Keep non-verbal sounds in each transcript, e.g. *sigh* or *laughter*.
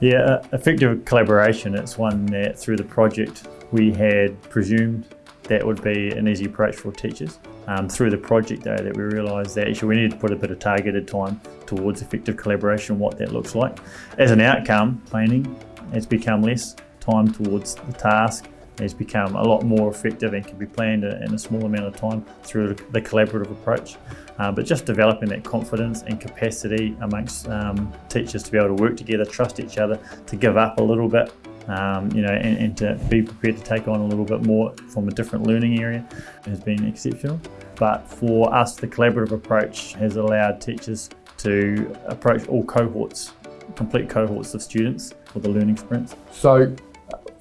Yeah, effective collaboration, it's one that through the project we had presumed that would be an easy approach for teachers. Um, through the project though that we realised that actually we needed to put a bit of targeted time towards effective collaboration, what that looks like. As an outcome, planning has become less time towards the task has become a lot more effective and can be planned in a small amount of time through the collaborative approach. Uh, but just developing that confidence and capacity amongst um, teachers to be able to work together, trust each other, to give up a little bit, um, you know, and, and, to be prepared to take on a little bit more from a different learning area has been exceptional. But for us, the collaborative approach has allowed teachers to approach all cohorts, complete cohorts of students for the learning sprints. So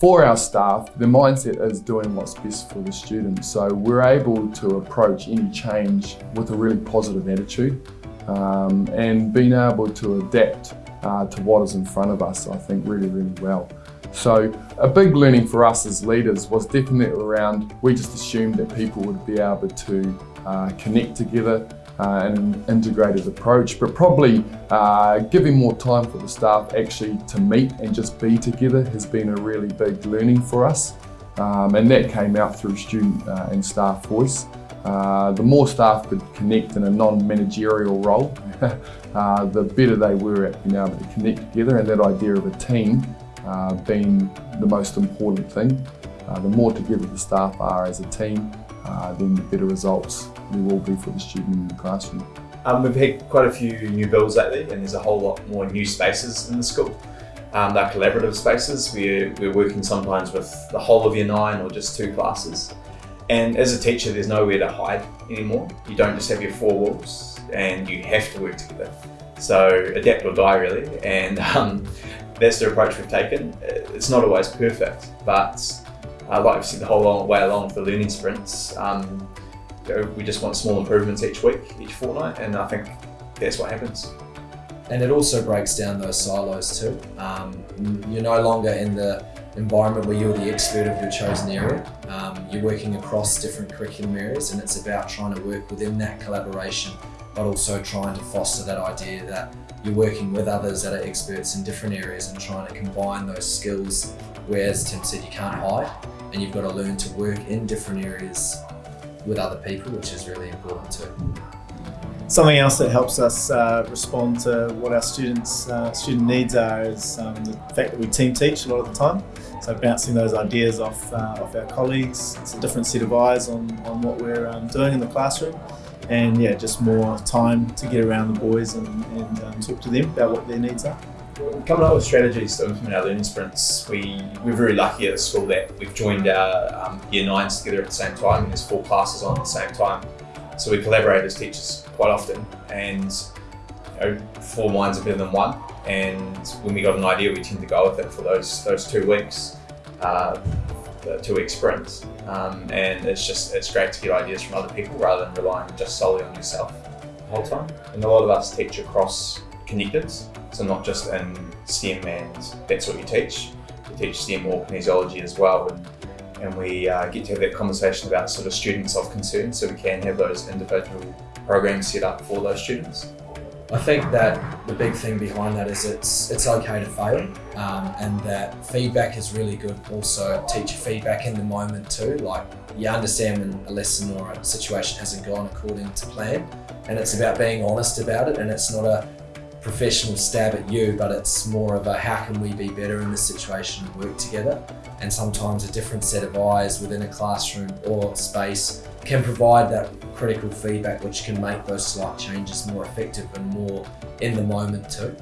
for our staff, the mindset is doing what's best for the students. So we're able to approach any change with a really positive attitude um, and being able to adapt uh, to what is in front of us, I think really, really well. So a big learning for us as leaders was definitely around, we just assumed that people would be able to uh, connect together uh, an integrated approach, but probably uh, giving more time for the staff actually to meet and just be together has been a really big learning for us. Um, and that came out through student uh, and staff voice. Uh, the more staff could connect in a non-managerial role, *laughs* uh, the better they were at being able to connect together and that idea of a team uh, being the most important thing. the more together the staff are as a team, then the better results we will be for the student in the classroom. Um, we've had quite a few new builds lately and there's a whole lot more new spaces in the school. Um, they're collaborative spaces. We're working sometimes with the whole of year nine or just two classes. And as a teacher, there's nowhere to hide anymore. You don't just have your four walls and you have to work together. So adapt or die really. And um, that's the approach we've taken. It's not always perfect, but uh, like I've said the whole way along for learning sprints, um, we just want small improvements each week, each fortnight, and I think that's what happens. And it also breaks down those silos too. Um, you're no longer in the environment where you're the expert of your chosen area. Um, you're working across different curriculum areas and it's about trying to work within that collaboration, but also trying to foster that idea that you're working with others that are experts in different areas and trying to combine those skills where, as Tim said, you can't hide and you've got to learn to work in different areas with other people, which is really important too. Something else that helps us uh, respond to what our students' uh, student needs are is um, the fact that we team teach a lot of the time. So bouncing those ideas off, uh, off our colleagues, it's a different set of eyes on, on what we're um, doing in the classroom and yeah, just more time to get around the boys and, and um, talk to them about what their needs are. Coming up with strategies to implement our learning sprints, we, we're very lucky at the school that we've joined our um, year nines together at the same time and there's four classes on at the same time. So we collaborate as teachers quite often and you know, four minds are better than one and when we got an idea we tend to go with it for those, those two weeks, uh, the two week sprints um, and it's just it's great to get ideas from other people rather than relying just solely on yourself the whole time. And a lot of us teach across connecteds so not just in STEM and that's what you teach. We teach STEM or kinesiology as well and, and we uh, get to have that conversation about sort of students of concern so we can have those individual programs set up for those students. I think that the big thing behind that is it's it's okay to fail um, and that feedback is really good also teacher feedback in the moment too like you understand when a lesson or a situation hasn't gone according to plan and it's about being honest about it and it's not a professional stab at you, but it's more of a how can we be better in this situation and work together. And sometimes a different set of eyes within a classroom or space can provide that critical feedback which can make those slight changes more effective and more in the moment too.